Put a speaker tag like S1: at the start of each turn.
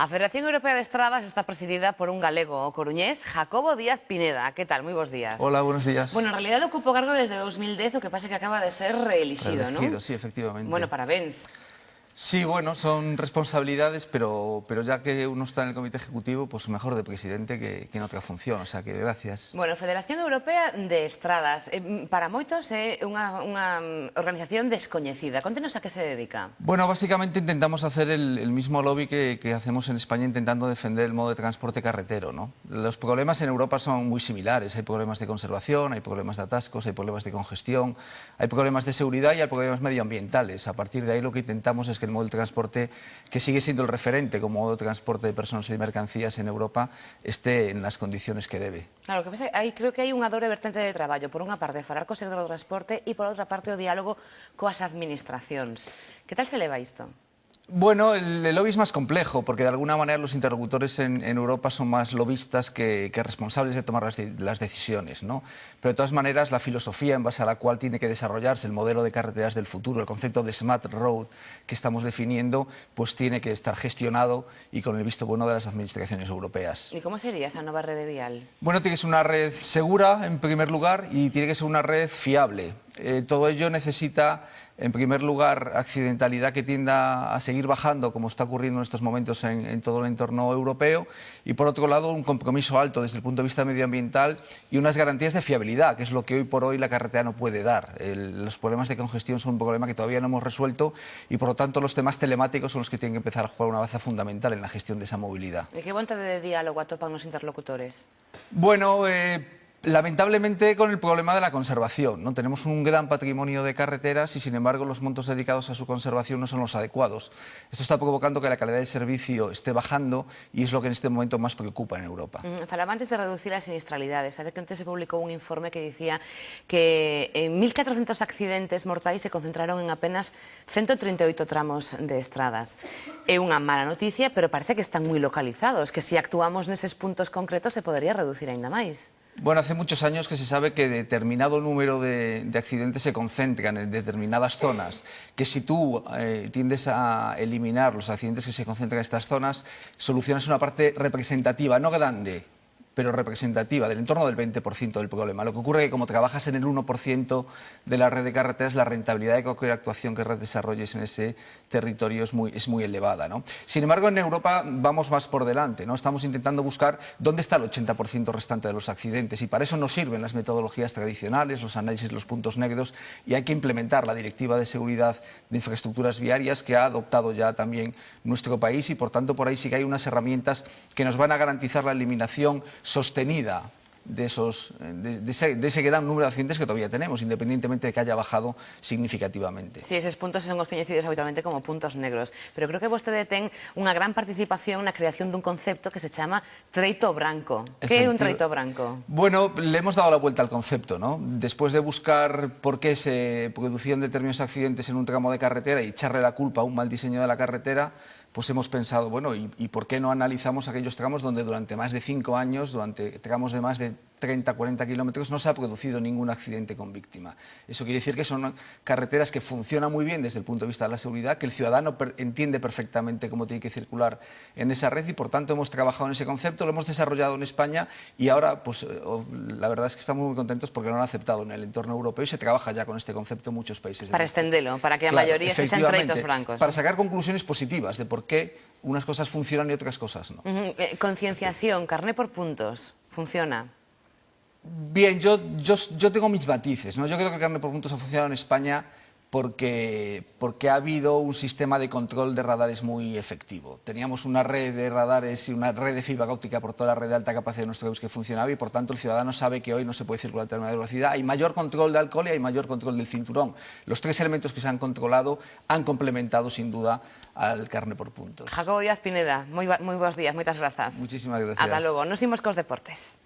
S1: A Federación Europea de Estradas está presidida por un galego coruñés, Jacobo Díaz Pineda. ¿Qué tal? Muy buenos días.
S2: Hola, buenos días.
S1: Bueno, en realidad ocupo cargo desde 2010, o que pasa que acaba de ser reelegido,
S2: Reelegido,
S1: ¿no?
S2: sí, efectivamente.
S1: Bueno, parabéns.
S2: Sí, bueno, son responsabilidades, pero, pero ya que uno está en el comité ejecutivo, pues mejor de presidente que, que en otra función, o sea que gracias.
S1: Bueno, Federación Europea de Estradas, eh, para moitos é unha, unha mm, organización descoñecida. Contenos a que se dedica.
S2: Bueno, básicamente intentamos hacer el, el mismo lobby que, que hacemos en España intentando defender el modo de transporte carretero. ¿no? Los problemas en Europa son muy similares. Hay problemas de conservación, hay problemas de atascos, hay problemas de congestión, hay problemas de seguridad y hay problemas medioambientales. A partir de ahí lo que intentamos es que el modo de transporte que sigue siendo el referente como modo de transporte de personas y de mercancías en Europa esté en las condiciones que debe.
S1: Claro, que pasa, hai, creo que hai unha dobre vertente de traballo. Por unha parte, falar co sector do transporte e, por outra parte, o diálogo coas administracións. Que tal se leva isto?
S2: Bueno, el, el, lobby es más complejo porque de alguna manera los interlocutores en, en Europa son más lobistas que, que responsables de tomar las, de, las, decisiones. ¿no? Pero de todas maneras la filosofía en base a la cual tiene que desarrollarse el modelo de carreteras del futuro, el concepto de Smart Road que estamos definiendo, pues tiene que estar gestionado y con el visto bueno de las administraciones europeas.
S1: ¿Y cómo sería esa nueva red vial?
S2: Bueno, tiene que ser una red segura en primer lugar y tiene que ser una red fiable. Eh, todo ello necesita en primer lugar, accidentalidad que tienda a seguir bajando, como está ocurriendo en estos momentos en, en, todo el entorno europeo, y por otro lado, un compromiso alto desde el punto de vista medioambiental y unas garantías de fiabilidad, que es lo que hoy por hoy la carretera no puede dar. El, los problemas de congestión son un problema que todavía no hemos resuelto y, por lo tanto, los temas telemáticos son los que tienen que empezar a jugar una baza fundamental en la gestión de esa movilidad.
S1: ¿Y qué voluntad de diálogo atopan los interlocutores?
S2: Bueno, eh, Lamentablemente con el problema de la conservación, ¿no? Tenemos un gran patrimonio de carreteras y sin embargo los montos dedicados a su conservación no son los adecuados. Esto está provocando que la calidad del servicio esté bajando y es lo que en este momento más preocupa en Europa.
S1: Mm, Falaba antes de reducir las sinistralidades. Sabe que antes se publicó un informe que decía que en 1.400 accidentes mortais se concentraron en apenas 138 tramos de estradas. É unha mala noticia, pero parece que están moi localizados, que se si actuamos neses puntos concretos se podería reducir aínda máis.
S2: Bueno, hace muchos años que se sabe que determinado número de, de accidentes se concentran en determinadas zonas, que si tú eh, tiendes a eliminar los accidentes que se concentran en estas zonas, solucionas una parte representativa, no grande, pero representativa, del entorno del 20% del problema. Lo que ocurre es que como trabajas en el 1% de la red de carreteras, la rentabilidad de cualquier actuación que desarrolles en ese territorio es muy, elevada. ¿no? Sin embargo, en Europa vamos más por delante. ¿no? Estamos intentando buscar dónde está el 80% restante de los accidentes y para eso nos sirven las metodologías tradicionales, los análisis los puntos negros y hay que implementar la Directiva de Seguridad de Infraestructuras Viarias que ha adoptado ya también nuestro país y, por tanto, por ahí sí que hay unas herramientas que nos van a garantizar la eliminación sostenida de, esos, de, de, ese, de, ese, gran número de accidentes que todavía tenemos, independientemente de que haya bajado significativamente.
S1: Sí, esos puntos son os coñecidos habitualmente como puntos negros, pero creo que vostede ten unha gran participación na creación dun concepto que se chama treito branco. Que é un treito branco?
S2: Bueno, le hemos dado la vuelta al concepto, ¿no? Después de buscar por qué se producían determinados accidentes en un tramo de carretera y echarle la culpa a un mal diseño de la carretera, pues hemos pensado, bueno, ¿y, ¿y, por qué no analizamos aquellos tramos donde durante más de cinco años, durante tramos de más de 30, 40 kilómetros, no se ha producido ningún accidente con víctima? Eso quiere decir que son carreteras que funcionan muy bien desde el punto de vista de la seguridad, que el ciudadano per entiende perfectamente cómo tiene que circular en esa red y, por tanto, hemos trabajado en ese concepto, lo hemos desarrollado en España y ahora, pues, la verdad es que estamos muy contentos porque lo han aceptado en el entorno europeo y se trabaja ya con este concepto en muchos países.
S1: Para extenderlo, para que la claro, mayoría sean treitos blancos.
S2: Para sacar conclusiones positivas de por qué unas cosas funcionan y otras cosas no.
S1: Uh -huh. eh, concienciación, carné por puntos, funciona.
S2: Bien, yo, yo, yo tengo mis matices. ¿no? Yo creo que el carné por puntos ha funcionado en España porque, porque ha habido un sistema de control de radares muy efectivo. Teníamos una red de radares y una red de fibra óptica por toda la red de alta capacidad de nuestro país que funcionaba y por tanto el ciudadano sabe que hoy no se puede circular a determinada velocidad. Hay mayor control de alcohol y hay mayor control del cinturón. Los tres elementos que se han controlado han complementado sin duda al carne por puntos.
S1: Jacobo Díaz Pineda, muy, muy buenos días, muchas gracias.
S2: Muchísimas gracias.
S1: Hasta luego. Nos imos cos deportes.